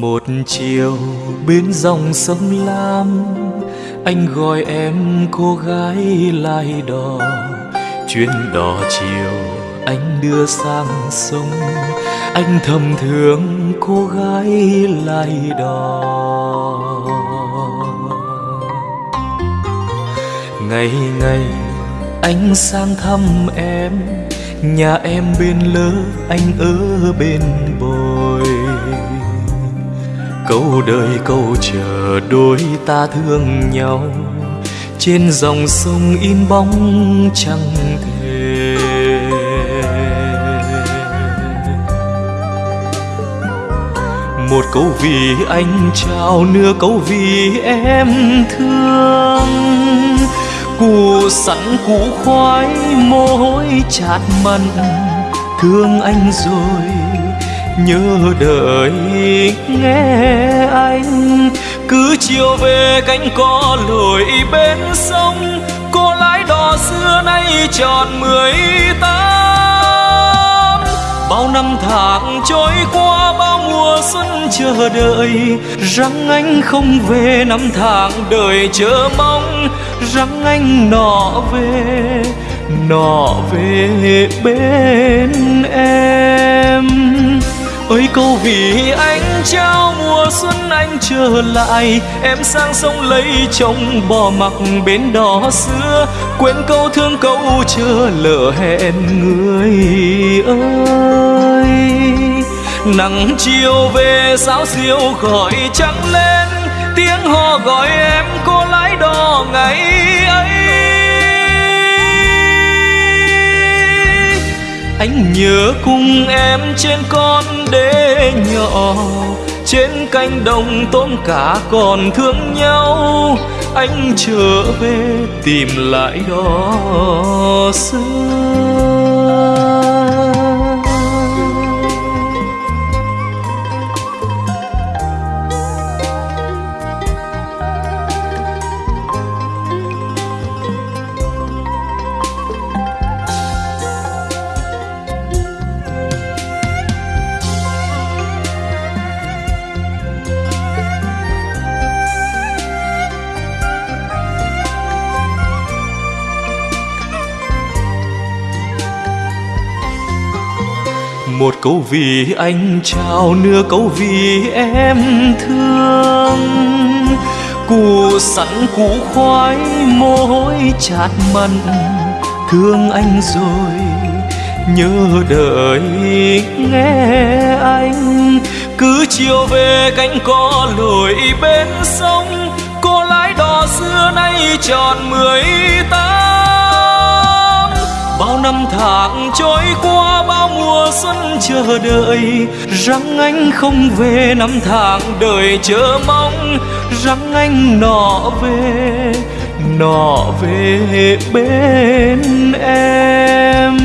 một chiều bên dòng sông lam. Anh gọi em cô gái lai đò. Chuyến đò chiều anh đưa sang sông. Anh thầm thương cô gái lai đò. Ngày ngày anh sang thăm em. Nhà em bên lỡ, anh ở bên bồi câu đời, câu chờ đôi ta thương nhau. Trên dòng sông in bóng chẳng thề một câu vì anh trao, nửa câu vì em thương. Cù sẵn củ khoái mồ hôi chát mặn. Thương anh rồi nhớ đợi nghe anh, cứ chiều về cánh có lội bên sông cô lái đò xưa nay tròn mười tám. Bao năm tháng trôi qua, bao mùa xuân chờ đợi, rằng anh không về năm tháng đời chờ mong, rằng anh nọ về nọ về bên em ơi câu vì anh trao mùa xuân anh trở lại. Em sang sông lấy chồng bỏ mặc bến đò xưa. Quên câu thương câu chờ lỡ hẹn người ơi. Nắng chiều về, sáo diêu gọi trắng lên. Tiếng hò gọi em, cô lái đò ngày anh nhớ cùng em trên con đê nhỏ, trên cánh đồng tôm cá còn thương nhau. Anh trở về tìm lại đó xưa. Một câu vì anh trao nửa câu vì em thương. Cù sẵn củ khoái mồ hôi chát mặn, thương anh rồi, nhớ đợi nghe anh. Cứ chiều về cánh có lội bên sông cô lái đò xưa nay tròn mười tám bao năm tháng trôi qua, bao mùa xuân chờ đợi. Rằng anh không về năm tháng đời chờ mong. Rằng anh nọ về nọ về bên em.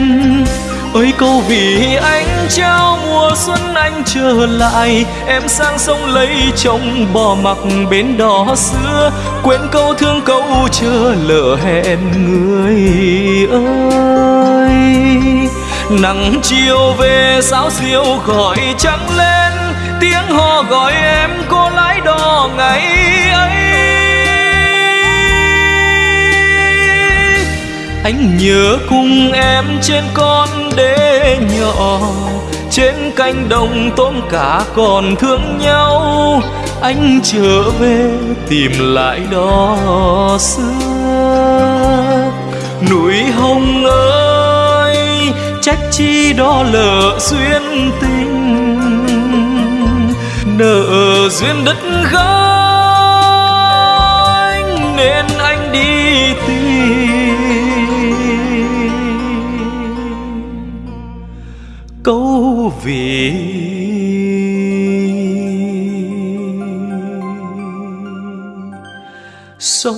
Ơi, câu vì anh trao mùa xuân anh trở lại. Em sang sông lấy chồng bỏ mặc bên đó xưa. Quên câu thương câu chờ lỡ hẹn người ơi. Nắng chiều về, sáo siêu gọi trắng lên. Tiếng hò gọi em anh nhớ cùng em trên con đê nhỏ, trên cánh đồng tôm cá còn thương nhau. Anh trở về tìm lại đó xưa. Núi hồng ơi, trách chi đó lỡ duyên tình. Nợ duyên đất gánh, nên anh đi tìm. câu vị. Sống